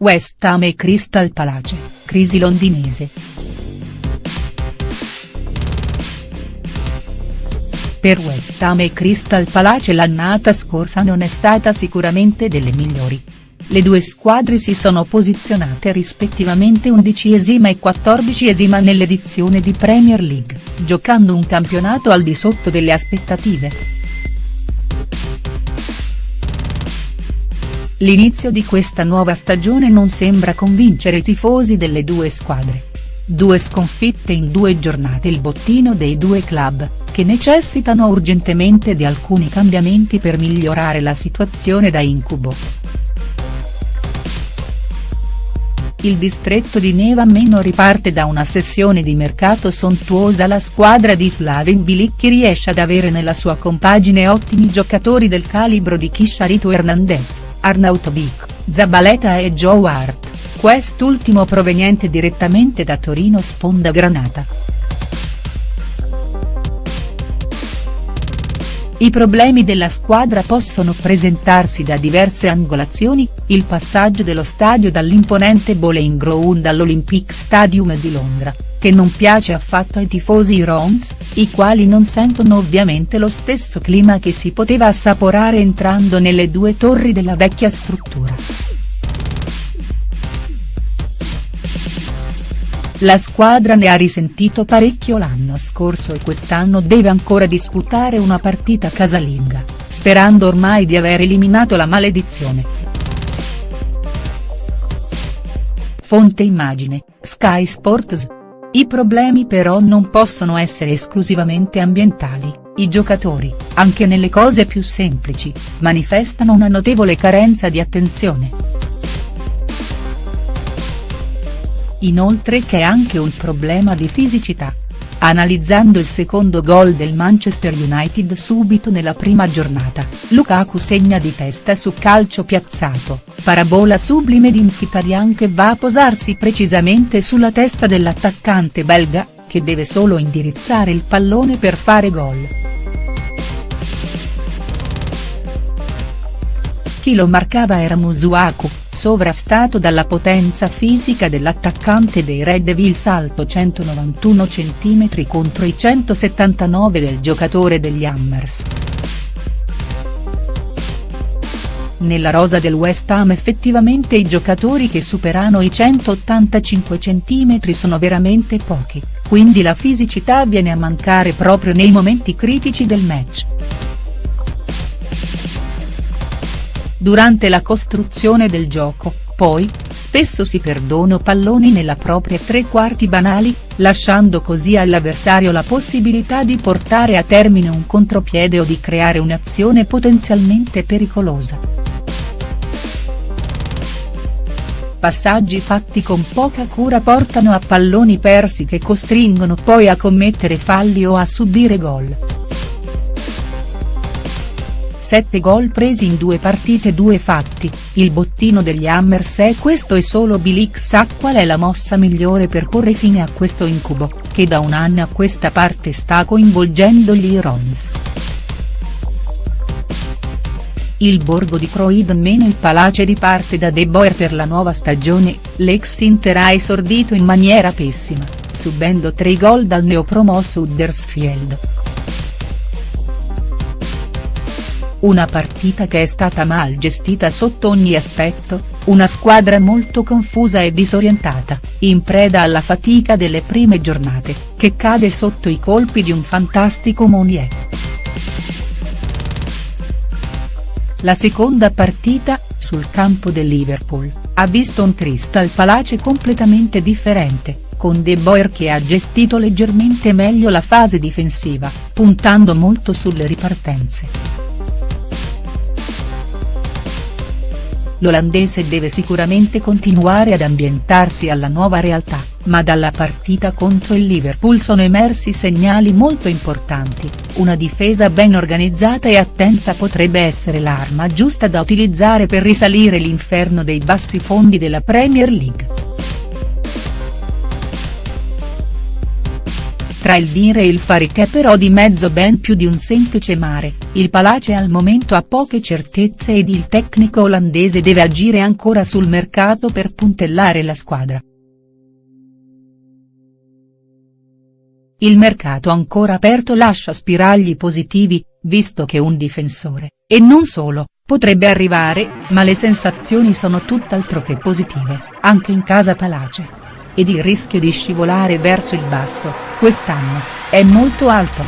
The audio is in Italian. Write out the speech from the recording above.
West Ham e Crystal Palace, crisi londinese. Per West Ham e Crystal Palace l'annata scorsa non è stata sicuramente delle migliori. Le due squadre si sono posizionate rispettivamente undicesima e quattordicesima nell'edizione di Premier League, giocando un campionato al di sotto delle aspettative. L'inizio di questa nuova stagione non sembra convincere i tifosi delle due squadre. Due sconfitte in due giornate il bottino dei due club, che necessitano urgentemente di alcuni cambiamenti per migliorare la situazione da incubo. Il distretto di Neva Meno riparte da una sessione di mercato sontuosa la squadra di Slaven Bilicchi riesce ad avere nella sua compagine ottimi giocatori del calibro di Kisharito Hernandez, Arnautovic, Zabaleta e Joe Hart, quest'ultimo proveniente direttamente da Torino sponda granata. I problemi della squadra possono presentarsi da diverse angolazioni, il passaggio dello stadio dall'imponente Bowling Ground all'Olympic Stadium di Londra, che non piace affatto ai tifosi Rons, i quali non sentono ovviamente lo stesso clima che si poteva assaporare entrando nelle due torri della vecchia struttura. La squadra ne ha risentito parecchio l'anno scorso e quest'anno deve ancora disputare una partita casalinga, sperando ormai di aver eliminato la maledizione. Fonte immagine, Sky Sports. I problemi però non possono essere esclusivamente ambientali, i giocatori, anche nelle cose più semplici, manifestano una notevole carenza di attenzione. Inoltre che è anche un problema di fisicità. Analizzando il secondo gol del Manchester United subito nella prima giornata, Lukaku segna di testa su calcio piazzato, parabola sublime di Mkhitaryan che va a posarsi precisamente sulla testa dell'attaccante belga, che deve solo indirizzare il pallone per fare gol. Chi lo marcava era Musuaku, sovrastato dalla potenza fisica dell'attaccante dei Red Devils alto 191 cm contro i 179 del giocatore degli Hammers. Nella rosa del West Ham effettivamente i giocatori che superano i 185 cm sono veramente pochi, quindi la fisicità viene a mancare proprio nei momenti critici del match. Durante la costruzione del gioco, poi, spesso si perdono palloni nella propria tre quarti banali, lasciando così all'avversario la possibilità di portare a termine un contropiede o di creare un'azione potenzialmente pericolosa. Passaggi fatti con poca cura portano a palloni persi che costringono poi a commettere falli o a subire gol. 7 gol presi in due partite due fatti, il bottino degli Hammers è questo e solo Bilic sa qual è la mossa migliore per porre fine a questo incubo, che da un anno a questa parte sta coinvolgendo gli Irons. Il borgo di Croydon meno il Palace riparte da De Boer per la nuova stagione, l'ex Inter ha esordito in maniera pessima, subendo tre gol dal neopromosso Huddersfield. Una partita che è stata mal gestita sotto ogni aspetto, una squadra molto confusa e disorientata, in preda alla fatica delle prime giornate, che cade sotto i colpi di un fantastico Monier. La seconda partita, sul campo del Liverpool, ha visto un Crystal Palace completamente differente, con De Boer che ha gestito leggermente meglio la fase difensiva, puntando molto sulle ripartenze. L'olandese deve sicuramente continuare ad ambientarsi alla nuova realtà, ma dalla partita contro il Liverpool sono emersi segnali molto importanti, una difesa ben organizzata e attenta potrebbe essere l'arma giusta da utilizzare per risalire l'inferno dei bassi fondi della Premier League. Tra il dire e il fare che è però di mezzo ben più di un semplice mare, il Palace al momento ha poche certezze ed il tecnico olandese deve agire ancora sul mercato per puntellare la squadra. Il mercato ancora aperto lascia spiragli positivi, visto che un difensore, e non solo, potrebbe arrivare, ma le sensazioni sono tutt'altro che positive, anche in casa Palace ed il rischio di scivolare verso il basso, quest'anno, è molto alto.